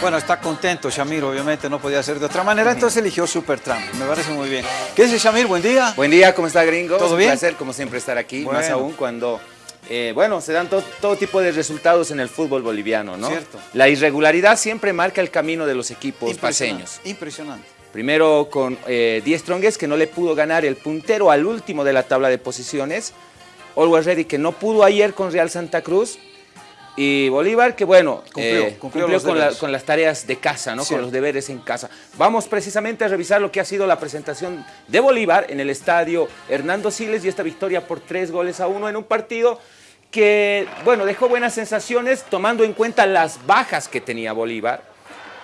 Bueno, está contento Shamir, obviamente no podía ser de otra manera, entonces eligió Supertramp, me parece muy bien. ¿Qué dice Shamir? Buen día. Buen día, ¿cómo está gringo? ¿Todo Es un bien? placer, como siempre, estar aquí, Bueno. más aún cuando, eh, bueno, se dan to- todo tipo de resultados en el fútbol boliviano, ¿no? Cierto. La irregularidad siempre marca el camino de los equipos Impresionante, paseños. Impresionante. Primero con eh, Die Strongest, que no le pudo ganar el puntero al último de la tabla de posiciones. Always Ready, que no pudo ayer con Real Santa Cruz. Y Bolívar, que bueno, Cumplió, eh, cumplió con, la- deberes. con las tareas de casa, ¿no? Con los deberes en casa. Vamos precisamente a revisar lo que ha sido la presentación de Bolívar en el estadio Hernando Siles y esta victoria por tres goles a uno en un partido que, bueno, dejó buenas sensaciones tomando en cuenta las bajas que tenía Bolívar,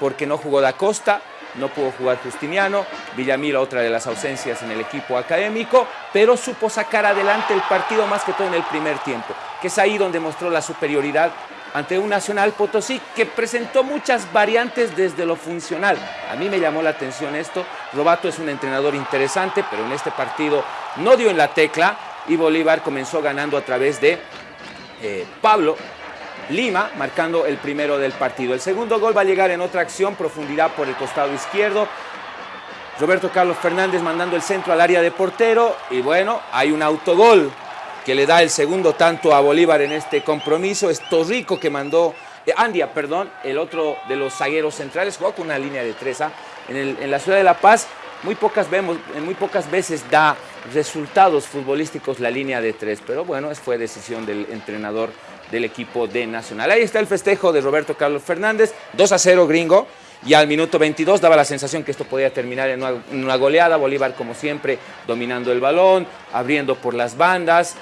porque no jugó Da Costa, no pudo jugar Justiniano, Villamil otra de las ausencias en el equipo académico, pero supo sacar adelante el partido más que todo en el primer tiempo, que es ahí donde mostró la superioridad ante un Nacional Potosí que presentó muchas variantes desde lo funcional. A mí me llamó la atención esto. Robato es un entrenador interesante, pero en este partido no dio en la tecla y Bolívar comenzó ganando a través de eh, Pablo Lima marcando el primero del partido. El segundo gol va a llegar en otra acción, profundidad por el costado izquierdo. Roberto Carlos Fernández mandando el centro al área de portero y bueno, hay un autogol que le da el segundo tanto a Bolívar en este compromiso. Es Torrico que mandó, eh, Andia, perdón, el otro de los zagueros centrales, jugó con una línea de tres. ¿ah? En, en la ciudad de La Paz muy pocas, vemos, muy pocas veces da resultados futbolísticos la línea de tres, pero bueno, fue decisión del entrenador del equipo de Nacional. Ahí está el festejo de Roberto Carlos Fernández, 2 a 0 gringo, y al minuto 22 daba la sensación que esto podía terminar en una, en una goleada, Bolívar como siempre dominando el balón, abriendo por las bandas,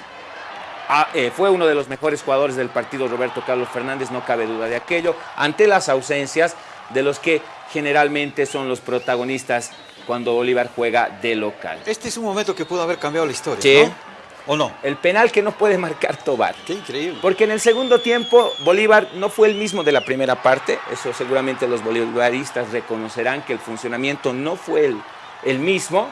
Ah, eh, fue uno de los mejores jugadores del partido Roberto Carlos Fernández, no cabe duda de aquello, ante las ausencias de los que generalmente son los protagonistas cuando Bolívar juega de local. Este es un momento que pudo haber cambiado la historia, Sí. ¿no? ¿O no? El penal que no puede marcar Tobar. Qué increíble. Porque en el segundo tiempo Bolívar no fue el mismo de la primera parte, eso seguramente los bolivaristas reconocerán que el funcionamiento no fue el, el mismo,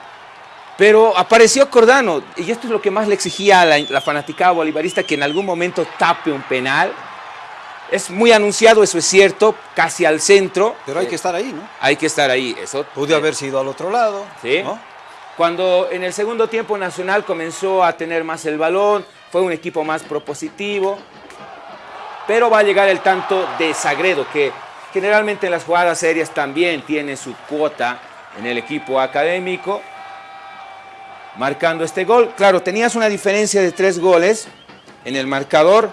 pero apareció Cordano y esto es lo que más le exigía a la, la fanaticada bolivarista que en algún momento tape un penal. Es muy anunciado, eso es cierto, casi al centro. Pero hay Eh, que estar ahí, ¿no? hay que estar ahí, eso. Pude haber sido al otro lado, Sí. ¿no? Cuando en el segundo tiempo Nacional comenzó a tener más el balón, fue un equipo más propositivo, pero va a llegar el tanto de Sagredo, que generalmente en las jugadas serias también tiene su cuota en el equipo académico, marcando este gol. Claro, tenías una diferencia de tres goles en el marcador,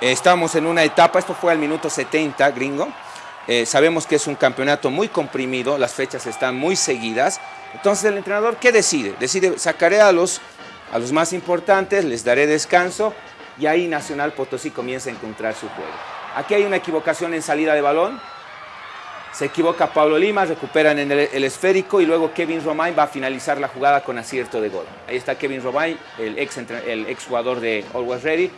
estamos en una etapa, esto fue al minuto 70, gringo. Eh, sabemos que es un campeonato muy comprimido, las fechas están muy seguidas. Entonces el entrenador, ¿qué decide? Decide, sacaré a los, a los más importantes, les daré descanso y ahí Nacional Potosí comienza a encontrar su juego. Aquí hay una equivocación en salida de balón. Se equivoca Pablo Lima, recuperan en el, esférico y luego Kevin Romain va a finalizar la jugada con acierto de gol. Ahí está Kevin Romain, el ex, el ex jugador de Always Ready.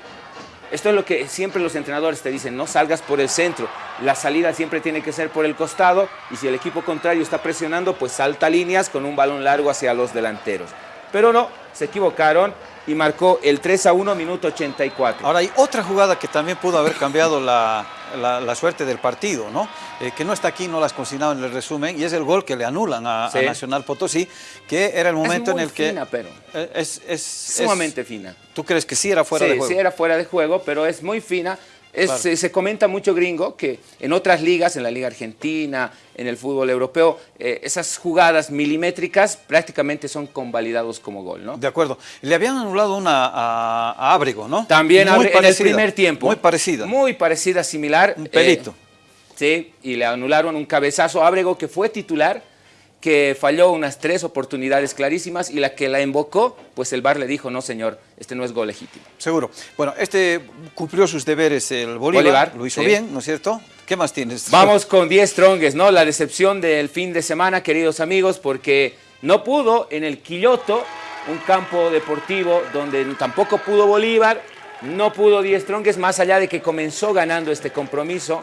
Esto es lo que siempre los entrenadores te dicen, no salgas por el centro, la salida siempre tiene que ser por el costado y si el equipo contrario está presionando, pues salta líneas con un balón largo hacia los delanteros. Pero no, se equivocaron y marcó el 3 a 1, minuto 84. Ahora hay otra jugada que también pudo haber cambiado la, la- la suerte del partido, ¿no? Eh, que no está aquí, no las consignado en el resumen, y es el gol que le anulan a. Nacional Potosí, que era el momento muy en el que... fina, pero. Eh, Es, es- Sumamente es- fina. ¿Tú crees que sí era fuera sí, de juego? sí era fuera de juego, pero es muy fina. Es- Claro. se, se comenta mucho gringo que en otras ligas, en la liga argentina, en el fútbol europeo, eh, esas jugadas milimétricas prácticamente son convalidados como gol, ¿no? De acuerdo. Le habían anulado una a, a Ábrego, ¿no? También Muy en el primer tiempo. Muy parecida. Muy parecida, similar. Un eh, pelito. sí, y le anularon un cabezazo a Ábrego que fue titular, que falló unas tres oportunidades clarísimas y la que la invocó, pues el VAR le dijo, no señor, este no es gol legítimo. Seguro. Bueno, este cumplió sus deberes el Bolívar, Bolívar, lo hizo sí. bien, ¿no es cierto? ¿Qué más tienes? Vamos con 10 Strongest, ¿no? La decepción del fin de semana, queridos amigos, porque no pudo en el Quilloto, un campo deportivo donde tampoco pudo Bolívar, no pudo 10 Strongest, más allá de que comenzó ganando este compromiso.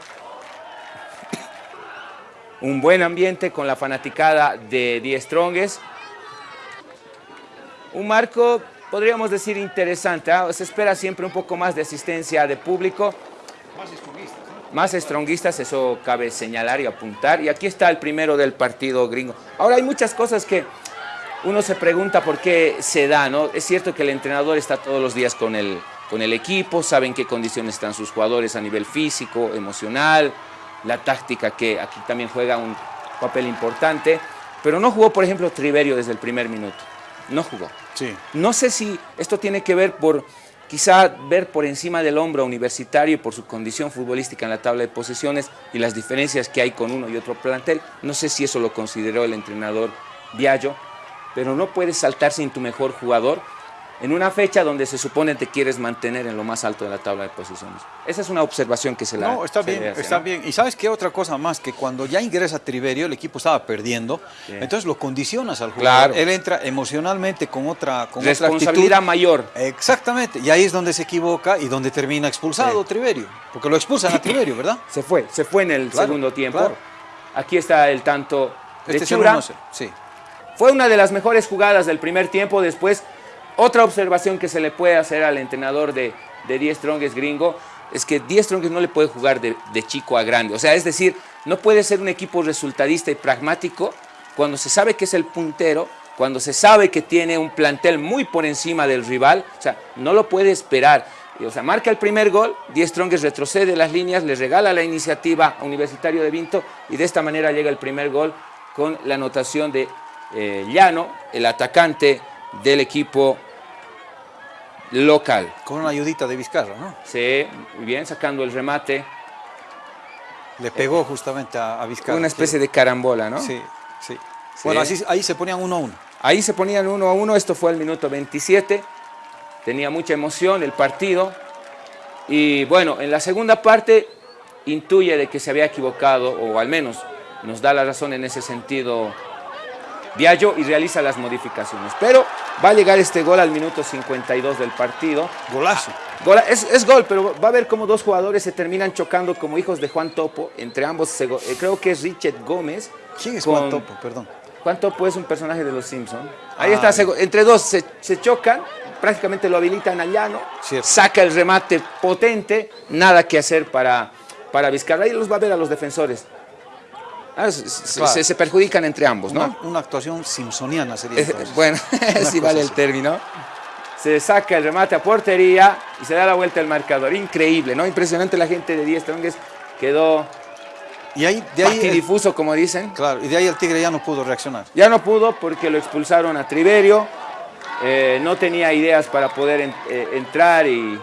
Un buen ambiente con la fanaticada de 10 Strongest. Un marco, podríamos decir, interesante. ¿ah? Se espera siempre un poco más de asistencia de público. más stronguistas, eso cabe señalar y apuntar. Y aquí está el primero del partido gringo. Ahora hay muchas cosas que uno se pregunta por qué se da, ¿no? Es cierto que el entrenador está todos los días con el, con el equipo, sabe en qué condiciones están sus jugadores a nivel físico, emocional, la táctica que aquí también juega un papel importante, pero no jugó, por ejemplo, Triverio desde el primer minuto. No jugó. Sí. No sé si esto tiene que ver por quizá ver por encima del hombro universitario por su condición futbolística en la tabla de posiciones y las diferencias que hay con uno y otro plantel. No sé si eso lo consideró el entrenador Viallo, pero no puedes saltar sin tu mejor jugador en una fecha donde se supone te quieres mantener en lo más alto de la tabla de posiciones. Esa es una observación que se la No, está bien, le hace, está ¿no? bien. Y sabes qué otra cosa más, que cuando ya ingresa Triverio, el equipo estaba perdiendo, entonces lo condicionas al jugador. Claro. Él entra emocionalmente con otra, con otra Responsabilidad actitud. mayor. Exactamente, y ahí es donde se equivoca y donde termina expulsado Sí. Triverio, porque lo expulsan a Triverio, ¿verdad? Se fue, se fue en el Claro, segundo tiempo. claro. Aquí está el tanto de Este Chura. 1-0, sí. Fue una de las mejores jugadas del primer tiempo. Después, otra observación que se le puede hacer al entrenador de, de Die Strongest gringo es que Die Strongest no le puede jugar de, chico a grande. O sea, es decir, no puede ser un equipo resultadista y pragmático cuando se sabe que es el puntero, cuando se sabe que tiene un plantel muy por encima del rival. O sea, no lo puede esperar. O sea, marca el primer gol, Die Strongest retrocede las líneas, le regala la iniciativa a Universitario de Vinto y de esta manera llega el primer gol con la anotación de eh, Llano, el atacante del equipo local. Con una ayudita de Vizcarra, ¿no? Sí, muy bien, sacando el remate, Le pegó justamente a, a Vizcarra. una especie de carambola, ¿no? Sí, sí. Bueno, así, ahí se ponían uno a uno. Ahí se ponían uno a uno, esto fue el minuto 27, tenía mucha emoción el partido y bueno, en la segunda parte intuye de que se había equivocado o al menos nos da la razón en ese sentido Viallo y realiza las modificaciones. Pero va a llegar este gol al minuto 52 del partido. Golazo. Gol- es, es gol, pero va a ver cómo dos jugadores se terminan chocando como hijos de Juan Topo. Entre ambos, se eh, creo que es Richard Gómez. ¿Quién es con- Juan Topo? Perdón. Juan Topo es un personaje de los Simpsons. Ahí Ah, está, entre dos se, se chocan, prácticamente lo habilitan a Llano, Cierto. saca el remate potente, nada que hacer para, para Vizcarra. Ahí los va a ver a los defensores. Ah, se, se- Claro. se- se perjudican entre ambos, ¿no? Una, una actuación simpsoniana sería Eh, entonces. bueno, si vale el término. Se saca el remate a portería y se da la vuelta al marcador. Increíble, ¿no? Impresionante la gente de 10 Strongest. Quedó Y ahí, de ahí, el- patidifuso, como dicen. claro, y de ahí el Tigre ya no pudo reaccionar. Ya no pudo porque lo expulsaron a Triverio. Eh, no tenía ideas para poder en- eh, entrar y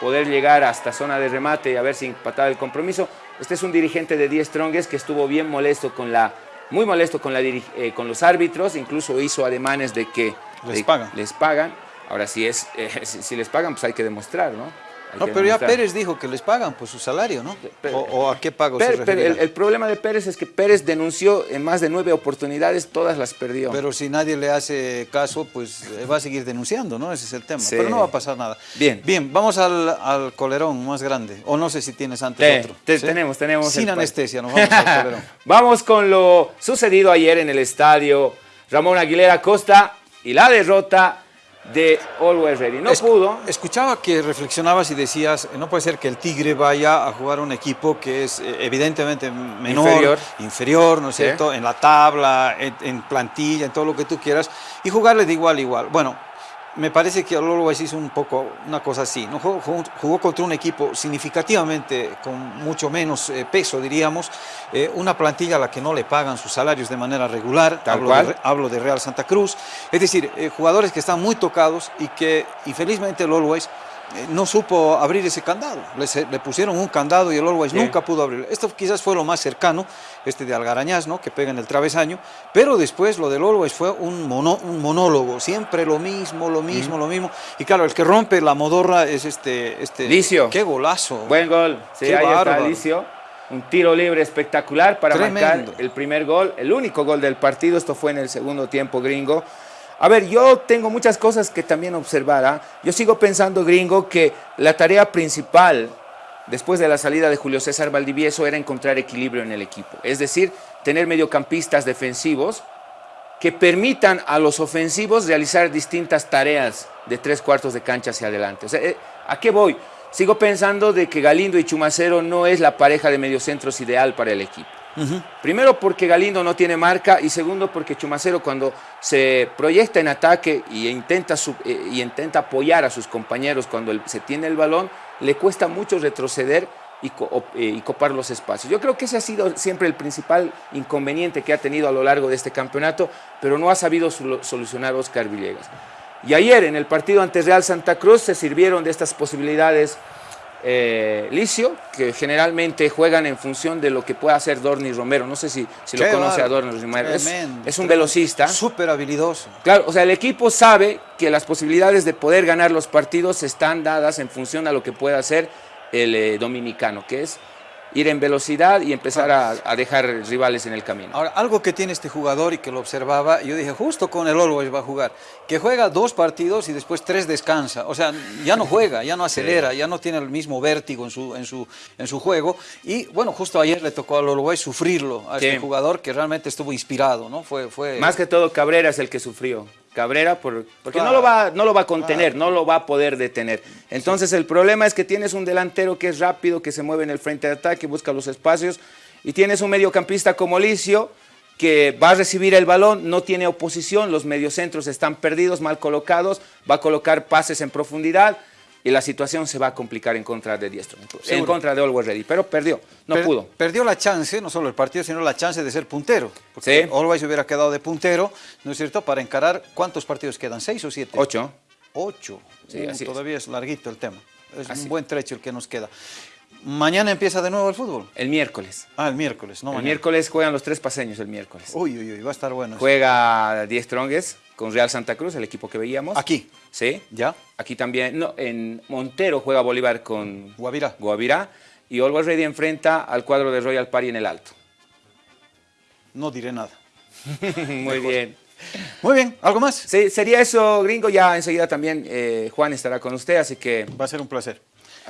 poder llegar hasta zona de remate y a ver si empataba el compromiso. Este es un dirigente de 10 Strongest que estuvo bien molesto con la, muy molesto con, la eh, con los árbitros, incluso hizo ademanes de que Les de- pagan. les pagan. Ahora, si, es, eh, si, si les pagan, pues hay que demostrar, ¿no? No, pero ya. Pérez dijo que les pagan pues su salario, ¿no? O, o a qué pago se el, el problema de Pérez es que Pérez denunció en más de nueve oportunidades, todas las perdió. Pero si nadie le hace caso, pues eh, va a seguir denunciando, ¿no? Ese es el tema. Sí. Pero no va a pasar nada. Bien. Bien, vamos al, al colerón más grande. O no sé si tienes antes Te- otro. te- ¿sí? tenemos, tenemos Sin anestesia, nos vamos al colerón. Vamos con lo sucedido ayer en el estadio Ramón Aguilera Costa y la derrota de Always Ready. No Es- pudo. Escuchaba que reflexionabas y decías, no puede ser que el Tigre vaya a jugar un equipo que es eh, evidentemente menor, Inferior. inferior, ¿no es Sí. cierto? En la tabla, en, en plantilla, en todo lo que tú quieras, y jugarle de igual a igual. Bueno, me parece que Always hizo un poco una cosa así, ¿no? Jugó, contra un equipo significativamente con mucho menos eh, peso, diríamos, eh, una plantilla a la que no le pagan sus salarios de manera regular, Tal hablo cual. de, Re- hablo de Real Santa Cruz, es decir, eh, jugadores que están muy tocados y que infelizmente el Always eh, no supo abrir ese candado, le, le pusieron un candado y el Always Sí. nunca pudo abrirlo. Esto quizás fue lo más cercano, este de Algarañaz, ¿no? que pega en el travesaño, pero después lo del Always fue un, mono- un monólogo, siempre lo mismo, lo mismo, lo mismo, y claro, el que rompe la modorra es este... este Licio. ¡Qué golazo! Buen gol. Sí, Qué ahí está. Alicio. Un tiro libre espectacular para Tremendo. marcar el primer gol, el único gol del partido. Esto fue en el segundo tiempo, gringo. A ver, yo tengo muchas cosas que también observar. ¿ah? Yo sigo pensando, gringo, que la tarea principal después de la salida de Julio César Valdivieso era encontrar equilibrio en el equipo. Es decir, tener mediocampistas defensivos que permitan a los ofensivos realizar distintas tareas de tres cuartos de cancha hacia adelante. O sea, eh, ¿A qué voy? sigo pensando de que Galindo y Chumacero no es la pareja de mediocentros ideal para el equipo. Primero porque Galindo no tiene marca y segundo porque Chumacero cuando se proyecta en ataque y intenta, eh, y intenta apoyar a sus compañeros cuando se tiene el balón, le cuesta mucho retroceder y, eh, y, copar los espacios. Yo creo que ese ha sido siempre el principal inconveniente que ha tenido a lo largo de este campeonato, pero no ha sabido solucionar Oscar Villegas. Y ayer en el partido ante Real Santa Cruz se sirvieron de estas posibilidades eh, Licio, que generalmente juegan en función de lo que pueda hacer Dorni Romero. No sé si, si lo conoce a Dorni Romero. Es, un velocista. Súper habilidoso. Claro, o sea, el equipo sabe que las posibilidades de poder ganar los partidos están dadas en función a lo que pueda hacer el eh, dominicano, que es ir en velocidad y empezar a, dejar rivales en el camino. Ahora, algo que tiene este jugador y que lo observaba, yo dije, justo con el Always va a jugar, que juega dos partidos y después tres descansa. O sea, ya no juega, ya no acelera, ya no tiene el mismo vértigo en su, en su, en su juego. Y bueno, justo ayer le tocó al Always sufrirlo, a este jugador que realmente estuvo inspirado, ¿no? Fue, fue... Más que todo Cabrera es el que sufrió. Cabrera, por, porque no, lo va, no lo va a contener, no lo va a poder detener. Entonces el problema es que tienes un delantero que es rápido, que se mueve en el frente de ataque, busca los espacios, y tienes un mediocampista como Licio, que va a recibir el balón, no tiene oposición, los mediocentros están perdidos, mal colocados, va a colocar pases en profundidad, y la situación se va a complicar en contra de Diestro, en contra de Always Ready, pero perdió, no pudo. Perdió la chance, no solo el partido, sino la chance de ser puntero, porque sí. Always hubiera quedado de puntero, ¿no es cierto?, para encarar, ¿cuántos partidos quedan? ¿Seis o siete? Ocho. Ocho, sí, uh, todavía es. larguito el tema, es un buen trecho el que nos queda. ¿Mañana empieza de nuevo el fútbol? El miércoles. Ah, el miércoles, no El miércoles juegan los tres paseños el miércoles. Uy, uy, uy, va a estar bueno. Juega 10 Stronges con Real Santa Cruz, el equipo que veíamos. Aquí. Sí. ¿Ya? Aquí también, no, en Montero juega Bolívar con Guavirá. Guavirá. Y Always Ready enfrenta al cuadro de Royal Party en el Alto. No diré nada. Muy bien. Muy bien, ¿algo más? Sí, sería eso, gringo. Ya enseguida también eh, Juan estará con usted, así que... Va a ser un placer.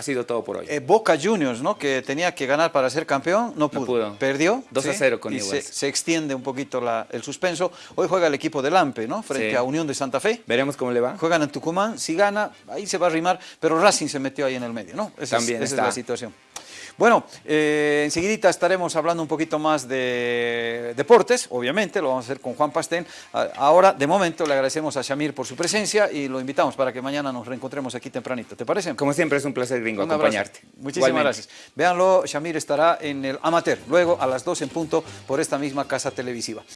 Ha sido todo por hoy. Eh, Boca Juniors, ¿no? Que tenía que ganar para ser campeón, no pudo. Perdió. 2 a 0 con y se, extiende un poquito el suspenso. Hoy juega el equipo de Lampe, ¿no? Frente a Unión de Santa Fe. Veremos cómo le va. Juegan en Tucumán. Si gana, ahí se va a arrimar. Pero Racing se metió ahí en el medio, ¿no? También esa es la situación. Bueno, eh, enseguidita estaremos hablando un poquito más de deportes, obviamente, lo vamos a hacer con Juan Pastén. Ahora, de momento, le agradecemos a Shamir por su presencia y lo invitamos para que mañana nos reencontremos aquí tempranito. ¿Te parece? Como siempre, es un placer, gringo, acompañarte. Muchísimas gracias. Véanlo, Shamir estará en el Amateur, luego a las 2 en punto por esta misma casa televisiva.